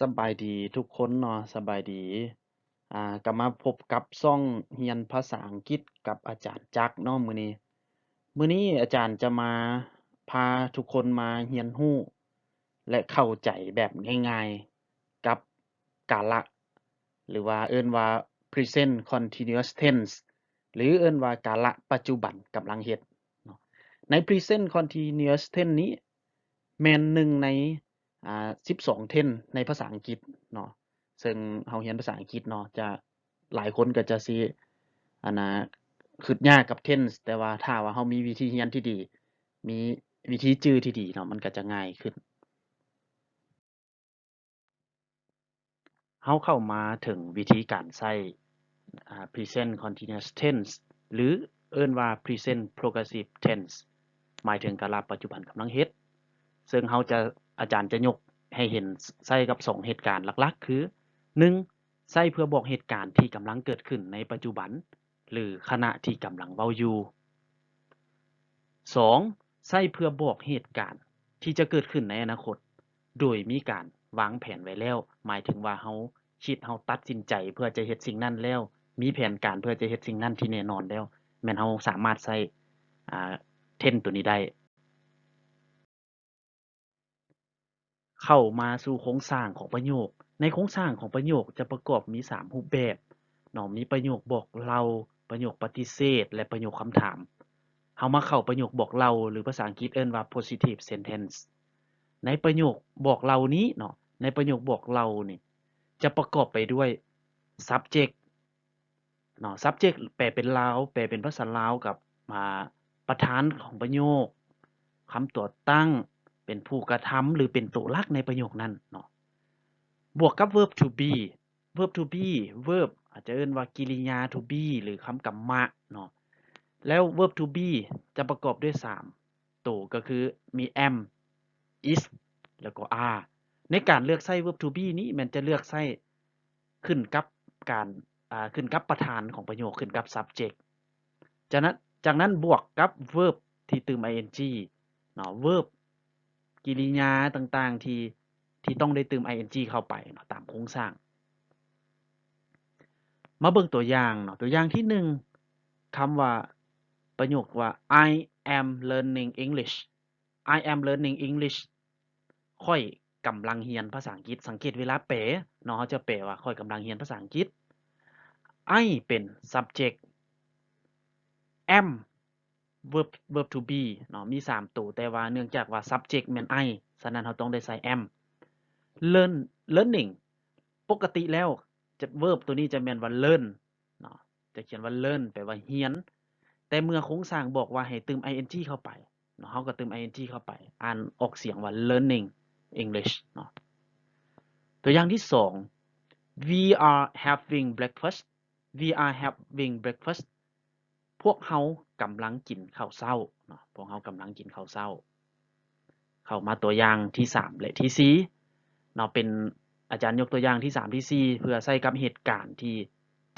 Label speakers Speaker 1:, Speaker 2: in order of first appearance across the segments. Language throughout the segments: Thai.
Speaker 1: สบายดีทุกคนเนาะสบายดี อ่าก็มาพบกับช่องเรียนภาษาอังกฤษกับอาจารย์จักเนาะมื้อนี้มื้อนี้อาจารย์จะมาพาทุกคนมาเรียนรู้และเข้าใจแบบง่ายๆกับกาละ หรือว่าเอิ้นว่า Present Continuous Tense หรือเอิ้นว่ากาละปัจจุบันกำลังเฮ็ดใน Present Continuous Tense นี้แม่นหนึ่งใน อ่า12 Tense ในภาษาอังกฤษเนาะซึ่งเราเรียนภาษาอังกฤษเนาะจะหลายคนก็จะสิอันนะคิดยากกับ Tense แต่ว่าถ้าว่าเรามีวิธีเรียนที่ดี มีวิธีจื้อที่ดีเนาะมันก็จะง่ายขึ้นเราเข้ามาถึงวิธีการใช้อ่ Present Continuous Tense หรือเอิ้นว่า Present Progressive Tense หมายถึงกาละปัจจุบันกำลังเฮ็ด ซึ่งเราจะ อาจารย์จะยกให้เห็นใช้กับ 2 เหตุการณ์หลักๆ คือ 1. ใช้เพื่อบอกเหตุการณ์ที่กำลังเกิดขึ้นในปัจจุบัน หรือขณะที่กำลังเว้าอยู่ 2. ใช้เพื่อบอกเหตุการณ์ที่จะเกิดขึ้นในอนาคต โดยมีการวางแผนไว้แล้ว หมายถึงว่าเราคิดเราตัดสินใจเพื่อจะเฮ็ดสิ่งนั้นแล้ว มีแผนการเพื่อจะเฮ็ดสิ่งนั้นที่แน่นอนแล้ว แม่นเราสามารถใช้อ่า Tense ตัวนี้ได้ เข้ามาสู่โครงสร้างของประโยค ในโครงสร้างของประโยคจะประกอบมี 3 รูปแบบเนาะมีประโยคบอกเล่าประโยคปฏิเสธ และประโยคคำถามเรามาเข้าประโยคบอกเล่าหรือภาษาอังกฤษเอิ้นว่า Positive Sentence ในประโยคบอกเล่านี้เนาะในประโยคบอกเล่านี่จะประกอบไปด้วย Subject เนาะ Subject แปลเป็นลาวแปลเป็นภาษาลาวกับอ่าประธานของประโยคคำตัวตั้ง เป็นผู้กระทำหรือเป็นตัวลักในประโยคนั้นเนาะบวกกับ Verb to be Verb to be Verb อาจจะเอิ้นว่ากิริยา to be หรือคำกรรมะเนาะแล้ว Verb to be จะประกอบด้วย 3 ตัวก็คือมี am is แล้วก็ are ในการเลือกใช้ Verb to be นี้ม่นจะเลือกใช้ขึ้นกับการอ่าขึ้นกับประธานของประโยคขึ้นกับ Subject จากนั้นจากนั้นบวกกับ Verb ที่ตึม ing เนาะ Verb กิริยาต่างๆ ที่ที่ต้องได้เตึม ing เข้าไปเนาะตามโครงสร้าง มาเบิ่งตัวอย่างเนาะตัวอย่างที่1คำว่าประโยคว่า I am learning English I am learning English ข้อยกำลังเรียนภาษาอังกฤษ สังเกตเวลาแปลเนาะเราจะแปลว่าข้อยกำลังเรียนภาษาอังกฤษ I เป็น Subject am Verb Verb to be เนาะมี 3 ตัว แต่ว่าเนื่องจากว่า Subject แม่น I ฉะนั้นเราต้องได้ใส่ am Learn Learning ปกติแล้วจะ Verb ตัวนี้จะแม่นว่า learn เนาะจะเขียนว่า learn แปลว่าเรียน แต่เมื่อโครงสร้างบอกว่าให้เตึม ing เข้าไปเนาะเราก็เตึม ing เข้าไป อ่านออกเสียงว่า learning English เนาะตัวอย่างที่ 2 We are having breakfast We are having breakfast พวกเรากำลังกินข้าวเช้าเนาะพวกเรากำลังกินข้าวเช้า เข้ามาตัวอย่างที่3และที่4เนาะเป็นอาจารย์ยกตัวอย่างที่3ที่4เพื่อใส่กับเหตุการณ์ที่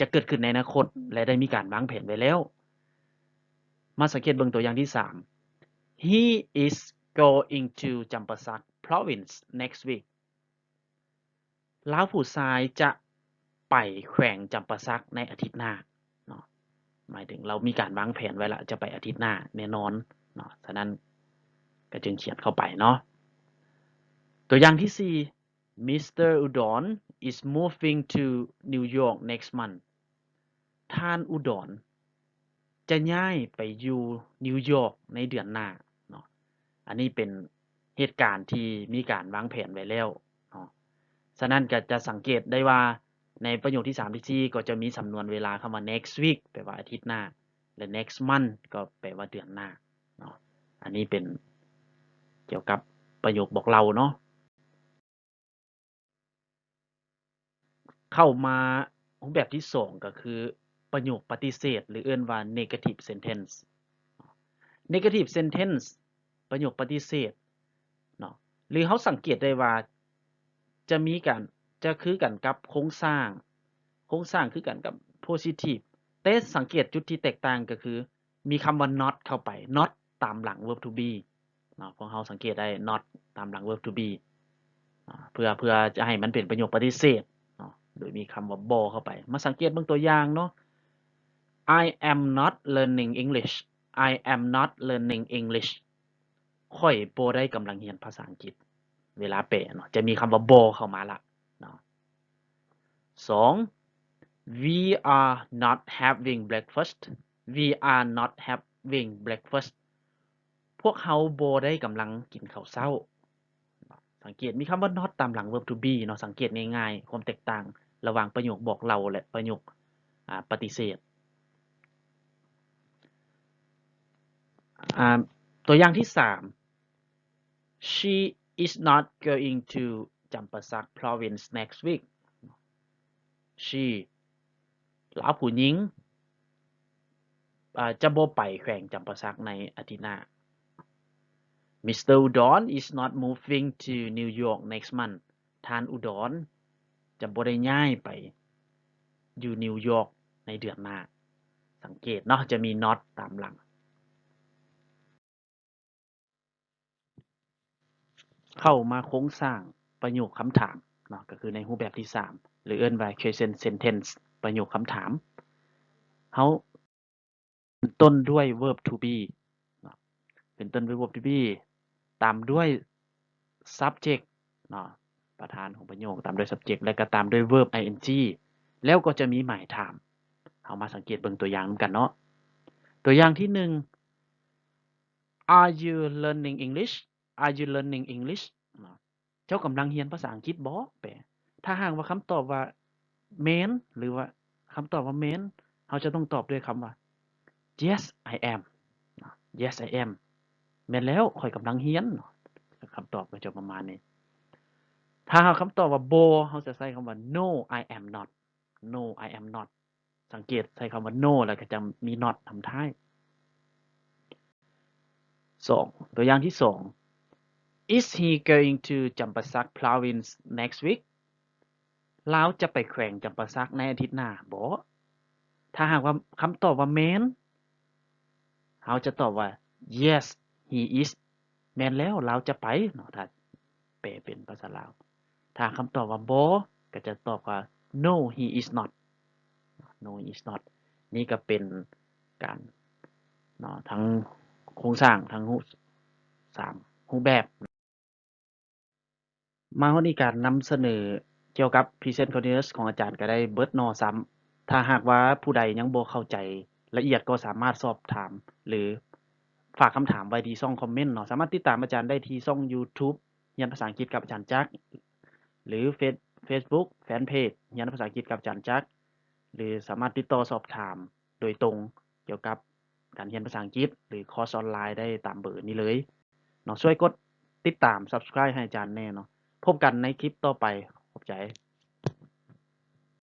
Speaker 1: จะเกิดขึ้นในอนาคต และได้มีการวางแผนไว้แล้ว มาสังเกตเบิ่งตัวอย่างที่3 He is going to Champasak province next week ลาวผู้ชายจะไปแขวงจำปาสักในอาทิตย์หน้าเนาะ หมายถึงเรามีการวางแผนไว้แล้วจะไปอาทิตย์หน้าแน่นอนเนาะฉะนั้นก็จึงเขียนเข้าไปเนาะตัวอย่างที่ 4 Mr. Udon is moving to New York next month ท่านอุดรจะย้ายไปอยู่นิวยอร์กในเดือนหน้าเนาะอันนี้เป็นเหตุการณ์ที่มีการวางแผนไว้แล้วเนาะฉะนั้นก็จะสังเกตได้ว่า ในประโยคที่3ที่4ก็จะมีสำนวนเวลาคำว่า next week แปลว่าอาทิตย์หน้า และ next month ก็แปลว่าเดือนหน้าเนาะอันนี้เป็นเกี่ยวกับประโยคบอกเล่าเนาะเข้ามารูปแบบที่ 2 ก็คือประโยคปฏิเสธ หรือเอิ้นว่า negative sentence negative sentence ประโยคปฏิเสธเนาะหรือเราสังเกตได้ว่าจะมีการ จะคือกันกับโครงสร้าง โครงสร้างคือกันกับ positive แต่สังเกตจุดที่แตกต่างก็คือ มีคำว่า not เข้าไป not ตามหลัง verb to be เนาะพวกเราสังเกตได้ not ตามหลัง verb to be เพื่อเพื่อจะให้มันเป็นประโยคปฏิเสธเนาะโดยมีคำว่าบ่เข้าไป มาสังเกตเบิ่งตัวอย่างเนาะ I am not learning English I am not learning English ค่อยโบได้กำลังเรียนภาษาอังกฤษ เวลาแปลเนาะจะมีคำว่าบ่เข้ามาละ สอง we are not having breakfast we are not having breakfast พวกเขาโบได้กำลังกินข้าวเช้า สังเกตมีคำว่า not ตามหลัง verb to be เนาะสังเกตง่ายๆ ความแตกต่างระหว่างประโยคบอกเราและประโยคปฏิเสธตัวอย่างที่สาม she is not going to Champasak province next week she ลาผู้หญิงจะบ่ไปแขวงจำปาสักในอาทิตย์หน้า Mr. Udon is not moving to New York next month ท่านอุดรจะบ่ได้ย้ายไปอยู่นิวยอร์กในเดือนหน้า สังเกตเนาะจะมี not ตามหลัง เข้ามาโครงสร้างประโยคคำถาม เนาะก็คือในรูปแบบที่ 3 หรือเอิ้นว่า question sentence ประโยคคำถามเฮาต้นด้วย verb to be เนาะเป็นต้นด้วย verb to be ตามด้วย subject เนาะประธานของประโยคตามด้วย subject และก็ตามด้วย verb ing แล้วก็จะมีหมายถามเฮามาสังเกตเบิ่งตัวอย่างนำกันเนาะตัวอย่างที่1 Are you learning English Are you learning English จ้ากำลังเรียนภาษาอังกฤษบ่แปลถ้าหากว่าคำตอบว่า main หรือว่าคำตอบว่า main เราจะต้องตอบด้วยคำว่า yes I am yes I am แม่นแล้วข่อยกำลังเรียนเนาะคำตอบก็จะประมาณนี้ ถ้าหาคำตอบว่า bo เราจะใช้คำว่า no I am not no I am not สังเกตใช้คำว่า no แล้วก็จะมี not ทำท้ายสองตัวอย่างที่สอง Is he going to Champasak province next week ลาจะไปแขวงจำปาสักในอาทิตย์หน้าบ่ถ้าหากว่าคำตอบว่า man เราจะตอบว่า yes he is แม่นแล้วเราจะไปเนาะถ้าแปลเป็นภาษาลาว ถ้าคำตอบว่าบ่ก็จะตอบว่า no he is not no he is not นี่ก็เป็นการเนาะทั้งโครงสร้างทั้งรูปสามรูปแบบ มาวันนี้การนำเสนอเกี่ยวกับ Present Continuous ของอาจารย์ก็ได้เบิดนาะซ้ำ ถ้าหากว่าผู้ใดยังบ่เข้าใจละเอียดก็สามารถสอบถาม หรือฝากคำถามไว้ที่ช่องคอมเมนต์เนาะ สามารถติดตามอาจารย์ได้ที่ช่อง YouTube เรียนภาษาอังกฤษกับอาจารย์จักหรือเฟซ Facebook แฟนเพจเรียนภาษาอังกฤษกับอาจารย์จักหรือสามารถติดต่อสอบถามโดยตรงเกี่ยวกับการเรียนภาษาอังกฤษ หรือคอร์สออนไลน์ได้ตามเบอร์นี้เลยเนาะช่วยกดติดตาม Subscribe ให้อาจารย์แน่เนาะ พบกันในคลิปต่อไปขอบใจ